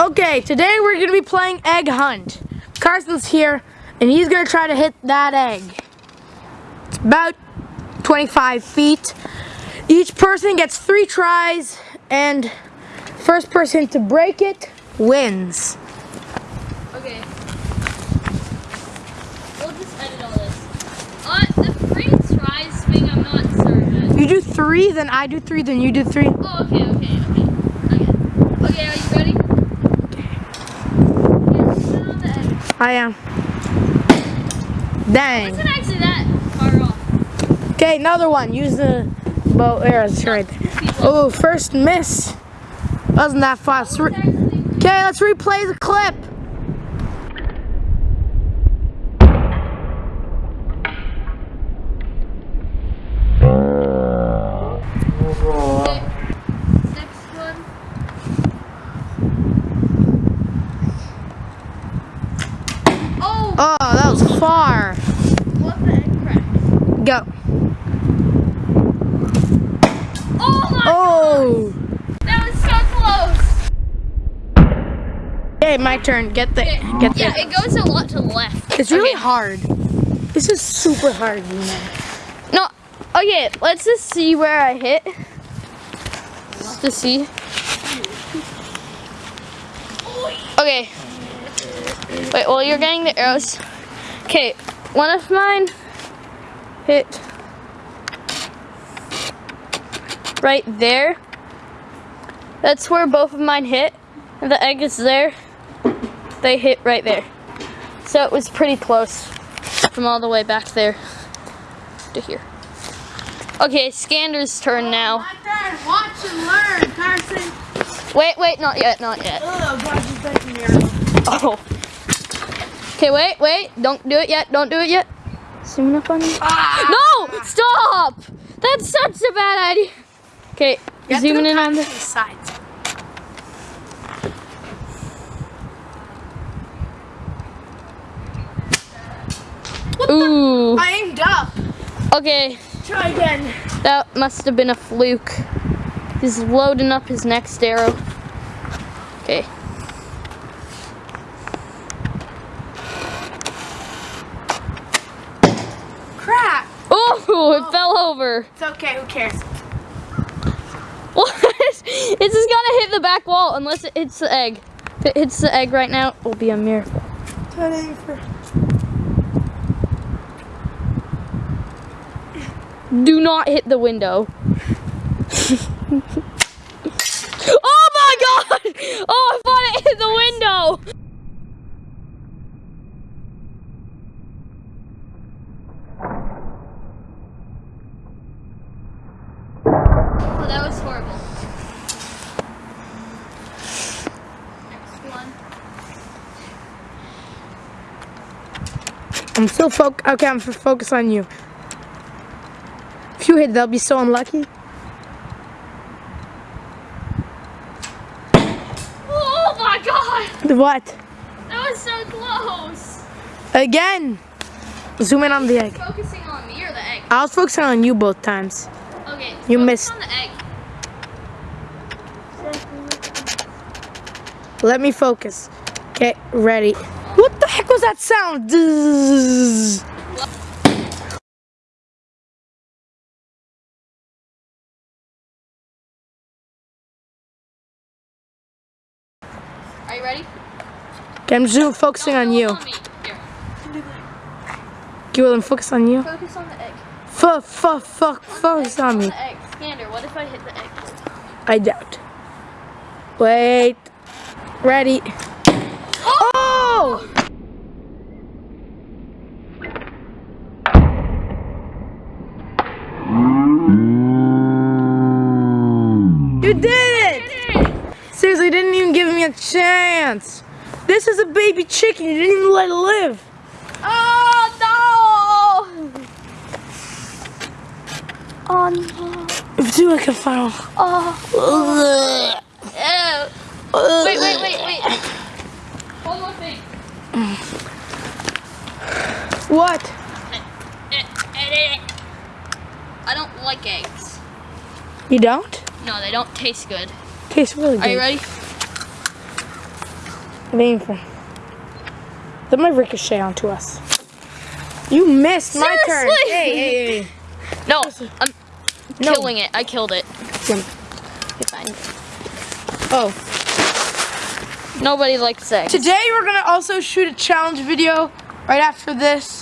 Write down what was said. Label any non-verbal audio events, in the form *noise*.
Okay, today we're gonna be playing egg hunt. Carson's here, and he's gonna try to hit that egg. It's about 25 feet. Each person gets three tries, and first person to break it wins. Okay. We'll just edit all this. Uh, the free tries thing, I'm not certain. You do three, then I do three, then you do three. Oh, okay. Okay, okay are you ready? Here, sit on the edge. Oh, I am. Dang. Wasn't actually that far off. Okay, another one. Use the bow arrows right there. Oh, first miss. Wasn't that fast? Okay, let's replay the clip. Okay. Next one. Oh, Oh, that was far. what the egg cracked. Go. Oh my Oh. That was so close. Okay, my turn. Get the Okay, get yeah, the. it goes a lot to the left. It's really Okay. hard. This is super hard, you know. No, okay, let's just see where I hit. Just to see. Okay. Wait, while you're getting the arrows. Okay, one of mine hit right there. That's where both of mine hit. And the egg is there. They hit right there. So it was pretty close from all the way back there to here. Okay, Scander's turn now. Turn. Watch and learn, Carson. Wait, wait, not yet, not yet. Oh, God, you touched me. Oh. Okay, wait, wait. Don't do it yet. Don't do it yet. Zoom up on you. Ah! No! Stop! That's such a bad idea. Okay, You zooming in on the. to the sides. Ooh. I aimed up. Okay, Try again. that must have been a fluke. He's loading up his next arrow. Okay. Crap. Oh, it fell over. It's okay. Who cares? What? *laughs* It's just gonna hit the back wall unless it hits the egg. If it hits the egg right now, it will be a miracle. Do not hit the window. *laughs* oh my god! Oh, I thought it hit the window! Oh, that was horrible. Next one. I'm still foc. Okay, I'm f- focus on you. If you hit, they'll be so unlucky. Oh my god! What? That was so close! Again. Zoom in on the egg. Focusing on me or the egg? I was focusing on you both times. Okay. You missed. on the egg. Let me focus. Okay, ready. What the heck was that sound? Zzz. Are you ready? Okay, I'm focusing on you. Okay, well, focus on you. Focus on the egg. Fuck, fuck, fuck, focus on me. The egg. Scander, what if I hit the egg? I doubt. Wait. Ready. Oh! You did it! Seriously, you didn't even give me a chance. This is a baby chicken. You didn't even let it live. Oh no! Oh no! Do like a funnel. Oh. Ew. Wait, wait, wait, wait. One more thing. What? I don't like eggs. You don't? No, they don't taste good. Tastes really good. Are you ready? I'm aiming for. That might ricochet onto us. You missed my turn. Seriously? Hey, hey, hey. No, I'm No. killing it. I killed it. Fine. Oh. Nobody likes eggs. Today we're gonna also shoot a challenge video right after this.